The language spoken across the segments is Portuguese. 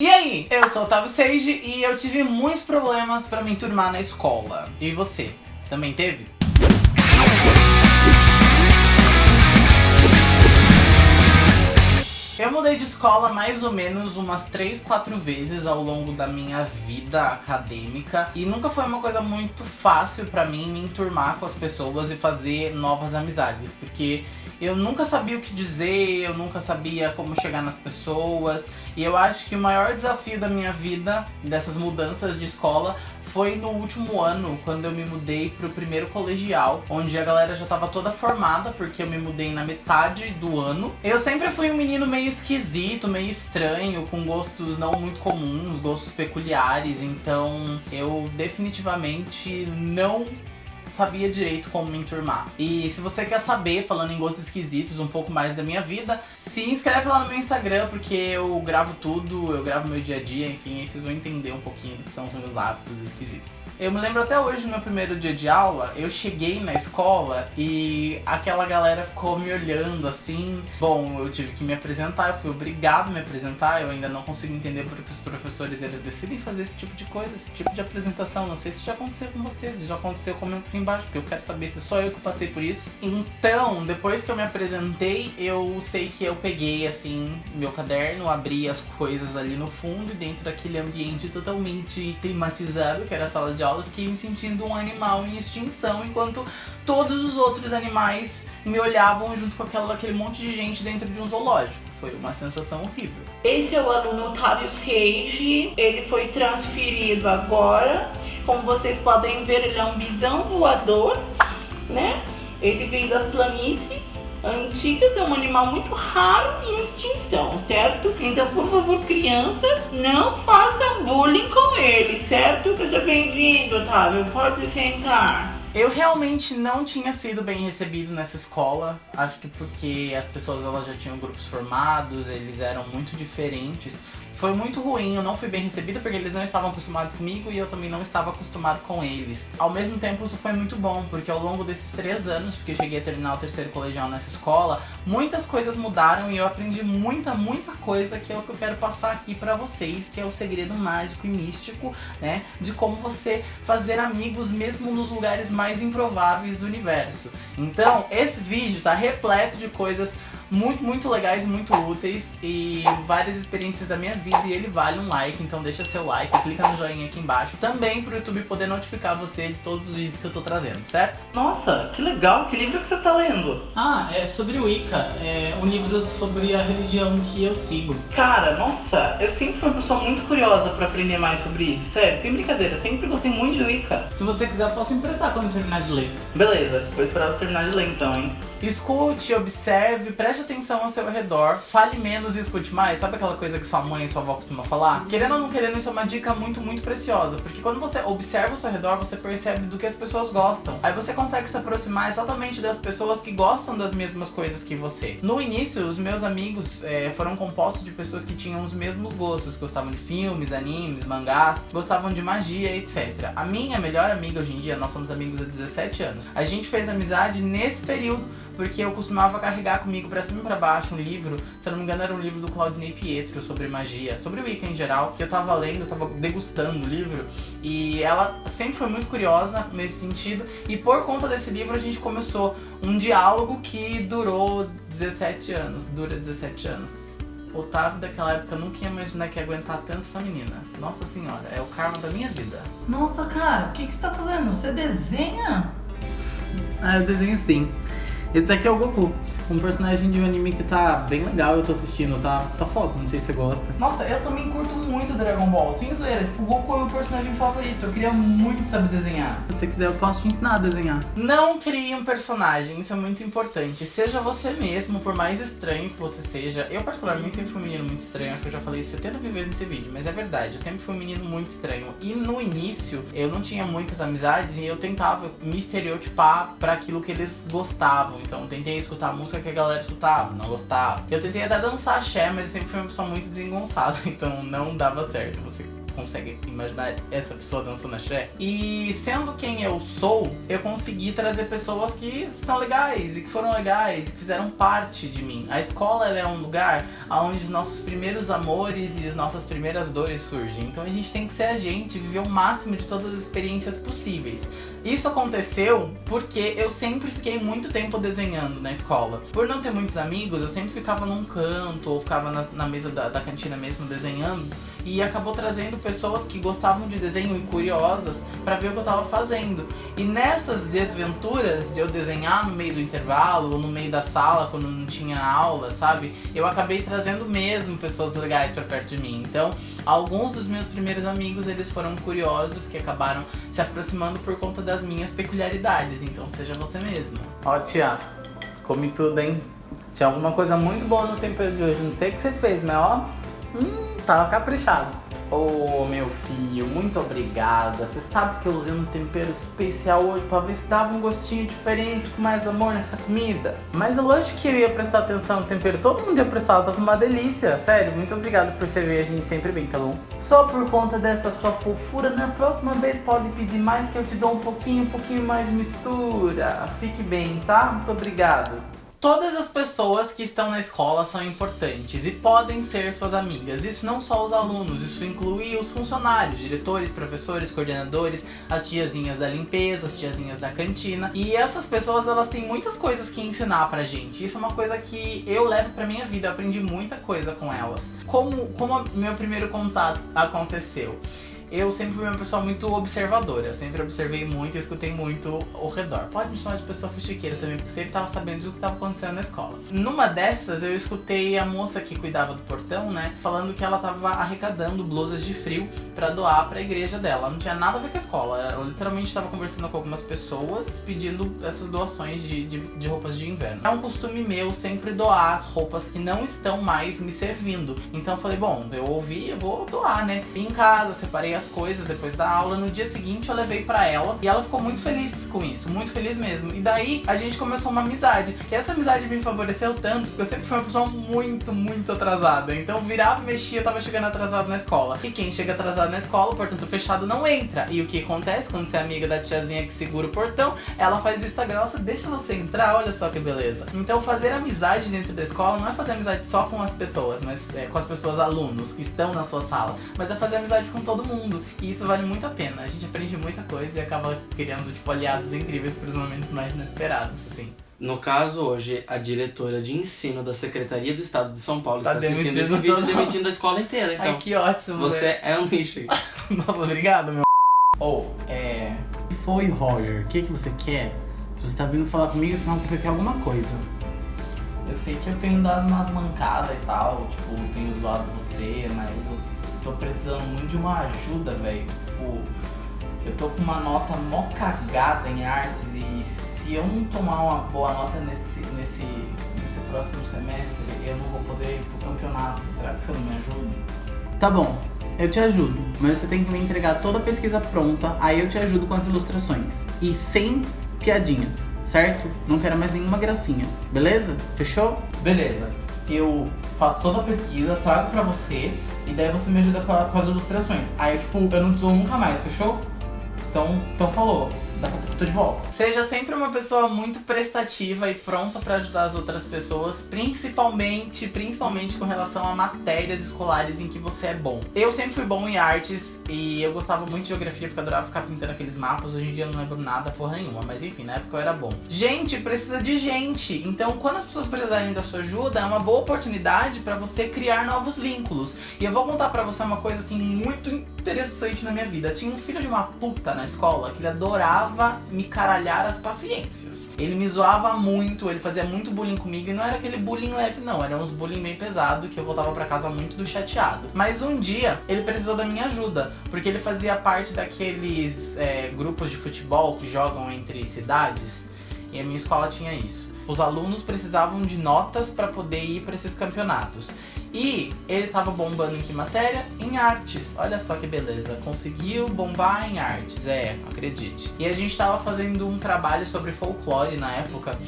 E aí, eu sou o Otávio Seiji e eu tive muitos problemas pra me enturmar na escola. E você, também teve? Eu mudei de escola mais ou menos umas 3, 4 vezes ao longo da minha vida acadêmica e nunca foi uma coisa muito fácil pra mim me enturmar com as pessoas e fazer novas amizades, porque eu nunca sabia o que dizer, eu nunca sabia como chegar nas pessoas e eu acho que o maior desafio da minha vida, dessas mudanças de escola, foi no último ano, quando eu me mudei pro primeiro colegial, onde a galera já tava toda formada, porque eu me mudei na metade do ano. Eu sempre fui um menino meio esquisito, meio estranho, com gostos não muito comuns, gostos peculiares, então eu definitivamente não sabia direito como me enturmar. E se você quer saber, falando em gostos esquisitos, um pouco mais da minha vida, se inscreve lá no meu Instagram, porque eu gravo tudo, eu gravo meu dia a dia, enfim, aí vocês vão entender um pouquinho do que são os meus hábitos esquisitos. Eu me lembro até hoje do meu primeiro dia de aula, eu cheguei na escola e aquela galera ficou me olhando assim. Bom, eu tive que me apresentar, eu fui obrigado a me apresentar, eu ainda não consigo entender porque os professores eles decidem fazer esse tipo de coisa, esse tipo de apresentação. Não sei se já aconteceu com vocês, já aconteceu, comenta aqui embaixo, porque eu quero saber se só eu que passei por isso. Então, depois que eu me apresentei, eu sei que eu peguei assim meu caderno, abri as coisas ali no fundo e dentro daquele ambiente totalmente climatizado, que era a sala de aula, fiquei me sentindo um animal em extinção, enquanto todos os outros animais me olhavam junto com aquela, aquele monte de gente dentro de um zoológico. Foi uma sensação horrível. Esse é o aluno Otávio Seiji, ele foi transferido agora. Como vocês podem ver, ele é um bisão voador, né? Ele vem das planícies antigas, é um animal muito raro em extinção, certo? Então, por favor, crianças, não façam bullying com ele, certo? Seja bem-vindo, Otávio, pode se sentar. Eu realmente não tinha sido bem recebido nessa escola, acho que porque as pessoas elas já tinham grupos formados, eles eram muito diferentes. Foi muito ruim, eu não fui bem recebida porque eles não estavam acostumados comigo e eu também não estava acostumado com eles. Ao mesmo tempo isso foi muito bom, porque ao longo desses três anos, porque eu cheguei a terminar o terceiro colegial nessa escola, muitas coisas mudaram e eu aprendi muita, muita coisa que é o que eu quero passar aqui pra vocês, que é o segredo mágico e místico, né, de como você fazer amigos mesmo nos lugares mais improváveis do universo. Então, esse vídeo tá repleto de coisas muito, muito legais, muito úteis e várias experiências da minha vida e ele vale um like, então deixa seu like, clica no joinha aqui embaixo, também pro YouTube poder notificar você de todos os vídeos que eu tô trazendo, certo? Nossa, que legal, que livro que você tá lendo? Ah, é sobre o Wicca, é um livro sobre a religião que eu sigo. Cara, nossa, eu sempre fui uma pessoa muito curiosa pra aprender mais sobre isso, sério, sem brincadeira, sempre gostei muito de Wicca. Se você quiser eu posso emprestar quando terminar de ler. Beleza, vou esperar você terminar de ler então, hein? Escute, observe, preste atenção ao seu redor, fale menos e escute mais. Sabe aquela coisa que sua mãe e sua avó costumam falar? Querendo ou não querendo, isso é uma dica muito, muito preciosa. Porque quando você observa o seu redor, você percebe do que as pessoas gostam. Aí você consegue se aproximar exatamente das pessoas que gostam das mesmas coisas que você. No início, os meus amigos é, foram compostos de pessoas que tinham os mesmos gostos. Gostavam de filmes, animes, mangás, gostavam de magia, etc. A minha melhor amiga hoje em dia, nós somos amigos há 17 anos. A gente fez amizade nesse período porque eu costumava carregar comigo pra cima e pra baixo um livro, se eu não me engano era um livro do Claudinei Pietro sobre magia, sobre o Wicca em geral, que eu tava lendo, eu tava degustando o livro, e ela sempre foi muito curiosa nesse sentido, e por conta desse livro a gente começou um diálogo que durou 17 anos, dura 17 anos. Otávio daquela época nunca ia imaginar que ia aguentar tanto essa menina. Nossa senhora, é o karma da minha vida. Nossa, cara, o que, que você tá fazendo? Você desenha? Ah, eu desenho sim. Esse daqui é o Goku. Um personagem de um anime que tá bem legal, eu tô assistindo, tá, tá foda, não sei se você gosta. Nossa, eu também curto muito Dragon Ball, sem zoeira. Tipo, o Goku é o meu personagem favorito, eu queria muito saber desenhar. Se você quiser, eu posso te ensinar a desenhar. Não crie um personagem, isso é muito importante. Seja você mesmo, por mais estranho que você seja. Eu, particularmente, sempre fui um menino muito estranho, acho que eu já falei 70 mil vezes nesse vídeo, mas é verdade, eu sempre fui um menino muito estranho. E no início, eu não tinha muitas amizades e eu tentava me estereotipar pra aquilo que eles gostavam. Então, tentei escutar a música que a galera escutava, não gostava. Eu tentei até dançar axé, mas eu sempre fui uma pessoa muito desengonçada, então não dava certo. Você consegue imaginar essa pessoa dançando axé. E sendo quem eu sou, eu consegui trazer pessoas que são legais e que foram legais, que fizeram parte de mim. A escola é um lugar onde os nossos primeiros amores e as nossas primeiras dores surgem. Então a gente tem que ser a gente, viver o máximo de todas as experiências possíveis. Isso aconteceu porque eu sempre fiquei muito tempo desenhando na escola. Por não ter muitos amigos, eu sempre ficava num canto ou ficava na, na mesa da, da cantina mesmo desenhando e acabou trazendo pessoas que gostavam de desenho e curiosas para ver o que eu tava fazendo. E nessas desventuras de eu desenhar no meio do intervalo ou no meio da sala quando não tinha aula, sabe? Eu acabei trazendo mesmo pessoas legais para perto de mim. Então, alguns dos meus primeiros amigos, eles foram curiosos que acabaram se aproximando por conta das minhas peculiaridades. Então, seja você mesmo. Ó, tia, comi tudo, hein? Tinha alguma coisa muito boa no tempero de hoje. Não sei o que você fez, mas ó, hum, tava caprichado. Ô oh, meu filho, muito obrigada. Você sabe que eu usei um tempero especial hoje pra ver se dava um gostinho diferente, com mais amor nessa comida. Mas lógico que eu ia prestar atenção no tempero, todo mundo ia prestar, tava uma delícia. Sério, muito obrigado por servir a gente sempre bem, tá bom? Só por conta dessa sua fofura, na próxima vez pode pedir mais que eu te dou um pouquinho, um pouquinho mais de mistura. Fique bem, tá? Muito obrigado. Todas as pessoas que estão na escola são importantes e podem ser suas amigas. Isso não só os alunos, isso inclui os funcionários, diretores, professores, coordenadores, as tiazinhas da limpeza, as tiazinhas da cantina. E essas pessoas, elas têm muitas coisas que ensinar pra gente. Isso é uma coisa que eu levo pra minha vida, eu aprendi muita coisa com elas. Como, como meu primeiro contato aconteceu? Eu sempre fui uma pessoa muito observadora. Eu sempre observei muito e escutei muito ao redor. Pode me chamar de pessoa fuxiqueira também, porque sempre tava sabendo do que tava acontecendo na escola. Numa dessas, eu escutei a moça que cuidava do portão, né, falando que ela tava arrecadando blusas de frio pra doar pra igreja dela. Não tinha nada a ver com a escola. Ela literalmente tava conversando com algumas pessoas pedindo essas doações de, de, de roupas de inverno. É um costume meu sempre doar as roupas que não estão mais me servindo. Então eu falei, bom, eu ouvi, eu vou doar, né. Vim em casa, separei as coisas depois da aula. No dia seguinte eu levei pra ela e ela ficou muito feliz com isso, muito feliz mesmo. E daí a gente começou uma amizade. E essa amizade me favoreceu tanto porque eu sempre fui uma pessoa muito, muito atrasada. Então virava mexia, eu tava chegando atrasado na escola. E quem chega atrasado na escola, o portão fechado não entra. E o que acontece quando você é amiga da tiazinha que segura o portão, ela faz vista grossa, deixa você entrar, olha só que beleza. Então fazer amizade dentro da escola não é fazer amizade só com as pessoas, mas é, com as pessoas alunos que estão na sua sala, mas é fazer amizade com todo mundo. E isso vale muito a pena. A gente aprende muita coisa e acaba criando, tipo, aliados incríveis para os momentos mais inesperados, assim. No caso, hoje, a diretora de ensino da Secretaria do Estado de São Paulo tá está assistindo esse vídeo demitindo a escola inteira, então. Ai, que ótimo, Você né? é um lixo. Nossa, obrigado, meu. Ou, oh, é... Foi, Roger, o que, que você quer? Você tá vindo falar comigo, senão você quer alguma coisa. Eu sei que eu tenho dado umas mancadas e tal, tipo, tenho zoado você, mas eu tô precisando muito de uma ajuda, velho. Tipo, eu tô com uma nota mó cagada em artes e se eu não tomar uma boa nota nesse, nesse, nesse próximo semestre, eu não vou poder ir pro campeonato. Será que você não me ajuda? Tá bom, eu te ajudo, mas você tem que me entregar toda a pesquisa pronta, aí eu te ajudo com as ilustrações. E sem piadinhas, certo? Não quero mais nenhuma gracinha, beleza? Fechou? Beleza. Eu faço toda a pesquisa, trago pra você, e daí você me ajuda com, a, com as ilustrações. Aí, tipo, eu não te nunca mais, fechou? Então, então falou. Tô de volta. Seja sempre uma pessoa muito prestativa e pronta para ajudar as outras pessoas, principalmente, principalmente com relação a matérias escolares em que você é bom. Eu sempre fui bom em artes e eu gostava muito de geografia porque eu adorava ficar pintando aqueles mapas. Hoje em dia eu não lembro nada, porra nenhuma. Mas enfim, na época eu era bom. Gente, precisa de gente. Então, quando as pessoas precisarem da sua ajuda, é uma boa oportunidade pra você criar novos vínculos. E eu vou contar pra você uma coisa, assim, muito interessante na minha vida. Tinha um filho de uma puta na escola que ele adorava me caralhar as paciências. Ele me zoava muito, ele fazia muito bullying comigo. E não era aquele bullying leve, não. Era uns bullying bem pesado que eu voltava pra casa muito do chateado. Mas um dia, ele precisou da minha ajuda porque ele fazia parte daqueles é, grupos de futebol que jogam entre cidades, e a minha escola tinha isso. Os alunos precisavam de notas para poder ir para esses campeonatos. E ele estava bombando em que matéria? Em artes. Olha só que beleza. Conseguiu bombar em artes, é, acredite. E a gente estava fazendo um trabalho sobre folclore na época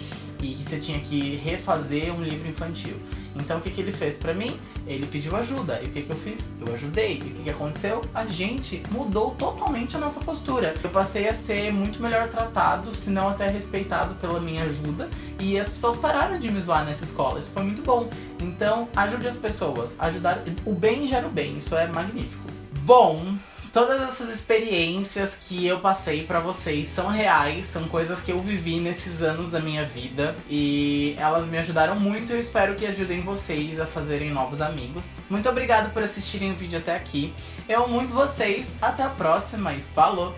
e que você tinha que refazer um livro infantil. Então o que, que ele fez pra mim? Ele pediu ajuda. E o que, que eu fiz? Eu ajudei. E o que, que aconteceu? A gente mudou totalmente a nossa postura. Eu passei a ser muito melhor tratado, se não até respeitado pela minha ajuda. E as pessoas pararam de me zoar nessa escola. Isso foi muito bom. Então, ajude as pessoas. Ajudar. O bem gera o bem. Isso é magnífico. Bom, Todas essas experiências que eu passei para vocês são reais, são coisas que eu vivi nesses anos da minha vida e elas me ajudaram muito e eu espero que ajudem vocês a fazerem novos amigos. Muito obrigado por assistirem o vídeo até aqui. Eu amo muito vocês, até a próxima e falou!